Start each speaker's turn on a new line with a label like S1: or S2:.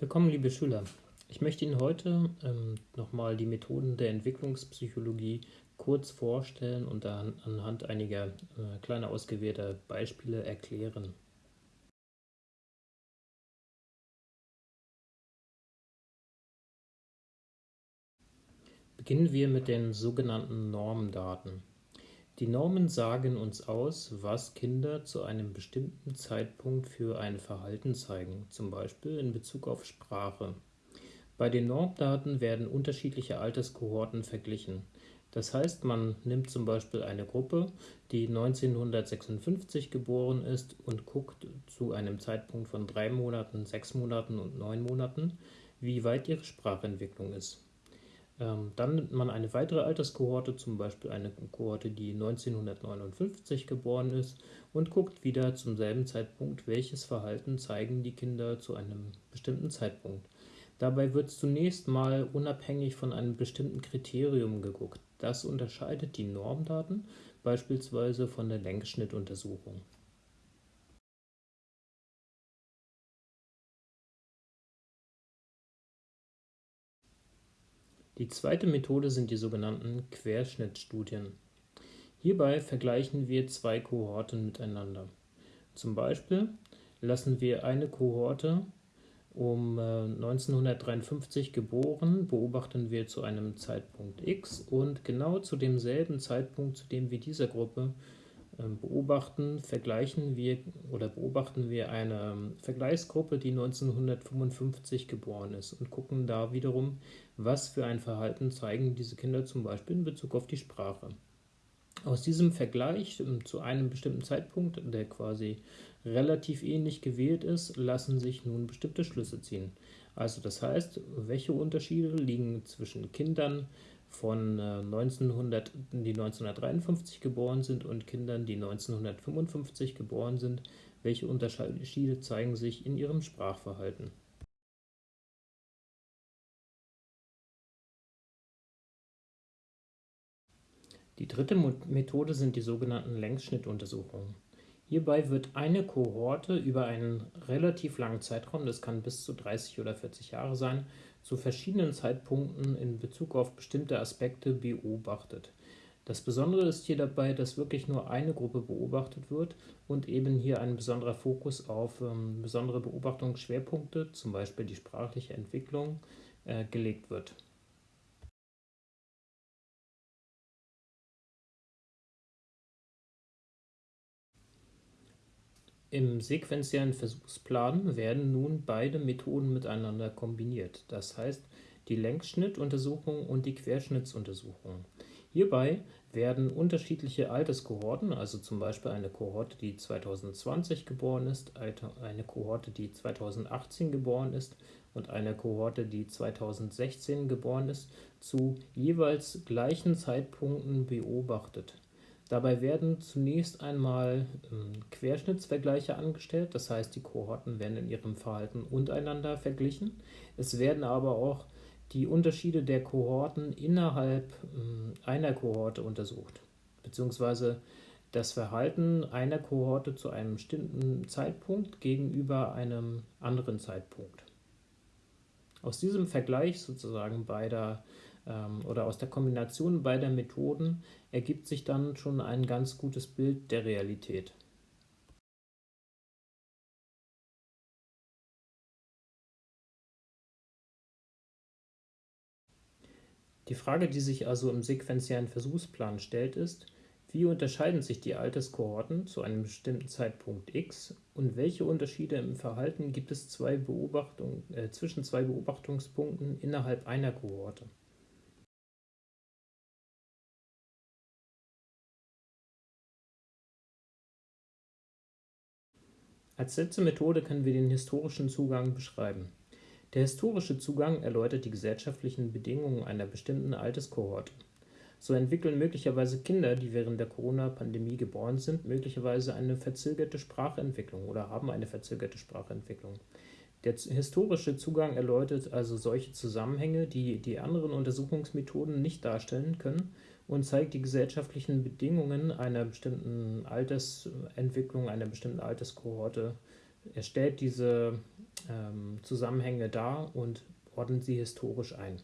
S1: Willkommen, liebe Schüler. Ich möchte Ihnen heute ähm, nochmal die Methoden der Entwicklungspsychologie kurz vorstellen und dann anhand einiger äh, kleiner ausgewählter Beispiele erklären. Beginnen wir mit den sogenannten Normdaten. Die Normen sagen uns aus, was Kinder zu einem bestimmten Zeitpunkt für ein Verhalten zeigen, zum Beispiel in Bezug auf Sprache. Bei den Normdaten werden unterschiedliche Alterskohorten verglichen. Das heißt, man nimmt zum Beispiel eine Gruppe, die 1956 geboren ist und guckt zu einem Zeitpunkt von drei Monaten, sechs Monaten und neun Monaten, wie weit ihre Sprachentwicklung ist. Ähm, dann nimmt man eine weitere Alterskohorte, zum Beispiel eine Kohorte, die 1959 geboren ist, und guckt wieder zum selben Zeitpunkt, welches Verhalten zeigen die Kinder zu einem bestimmten Zeitpunkt. Dabei wird zunächst mal unabhängig von einem bestimmten Kriterium geguckt. Das unterscheidet die Normdaten beispielsweise von der Längsschnittuntersuchung. Die zweite Methode sind die sogenannten Querschnittstudien. Hierbei vergleichen wir zwei Kohorten miteinander. Zum Beispiel lassen wir eine Kohorte um 1953 äh, geboren, beobachten wir zu einem Zeitpunkt x und genau zu demselben Zeitpunkt, zu dem wir dieser Gruppe beobachten, vergleichen wir oder beobachten wir eine ähm, Vergleichsgruppe, die 1955 geboren ist und gucken da wiederum, was für ein Verhalten zeigen diese Kinder zum Beispiel in Bezug auf die Sprache. Aus diesem Vergleich ähm, zu einem bestimmten Zeitpunkt, der quasi relativ ähnlich gewählt ist, lassen sich nun bestimmte Schlüsse ziehen. Also das heißt, welche Unterschiede liegen zwischen Kindern von 1900, äh, die 1953 geboren sind und Kindern, die 1955 geboren sind, welche Unterschiede zeigen sich in ihrem Sprachverhalten. Die dritte Methode sind die sogenannten Längsschnittuntersuchungen. Hierbei wird eine Kohorte über einen relativ langen Zeitraum, das kann bis zu 30 oder 40 Jahre sein, zu verschiedenen Zeitpunkten in Bezug auf bestimmte Aspekte beobachtet. Das Besondere ist hier dabei, dass wirklich nur eine Gruppe beobachtet wird und eben hier ein besonderer Fokus auf ähm, besondere Beobachtungsschwerpunkte, zum Beispiel die sprachliche Entwicklung, äh, gelegt wird. Im sequentiellen Versuchsplan werden nun beide Methoden miteinander kombiniert, das heißt die Längsschnittuntersuchung und die Querschnittsuntersuchung. Hierbei werden unterschiedliche Alterskohorten, also zum Beispiel eine Kohorte, die 2020 geboren ist, eine Kohorte, die 2018 geboren ist und eine Kohorte, die 2016 geboren ist, zu jeweils gleichen Zeitpunkten beobachtet. Dabei werden zunächst einmal ähm, Querschnittsvergleiche angestellt, das heißt die Kohorten werden in ihrem Verhalten untereinander verglichen. Es werden aber auch die Unterschiede der Kohorten innerhalb ähm, einer Kohorte untersucht, beziehungsweise das Verhalten einer Kohorte zu einem bestimmten Zeitpunkt gegenüber einem anderen Zeitpunkt. Aus diesem Vergleich sozusagen beider oder aus der Kombination beider Methoden ergibt sich dann schon ein ganz gutes Bild der Realität. Die Frage, die sich also im sequentiellen Versuchsplan stellt, ist, wie unterscheiden sich die Alterskohorten zu einem bestimmten Zeitpunkt x und welche Unterschiede im Verhalten gibt es zwei äh, zwischen zwei Beobachtungspunkten innerhalb einer Kohorte? Als letzte Methode können wir den historischen Zugang beschreiben. Der historische Zugang erläutert die gesellschaftlichen Bedingungen einer bestimmten Alterskohorte. So entwickeln möglicherweise Kinder, die während der Corona-Pandemie geboren sind, möglicherweise eine verzögerte Sprachentwicklung oder haben eine verzögerte Sprachentwicklung. Der historische Zugang erläutert also solche Zusammenhänge, die die anderen Untersuchungsmethoden nicht darstellen können und zeigt die gesellschaftlichen Bedingungen einer bestimmten Altersentwicklung, einer bestimmten Alterskohorte. Er stellt diese ähm, Zusammenhänge dar und ordnet sie historisch ein.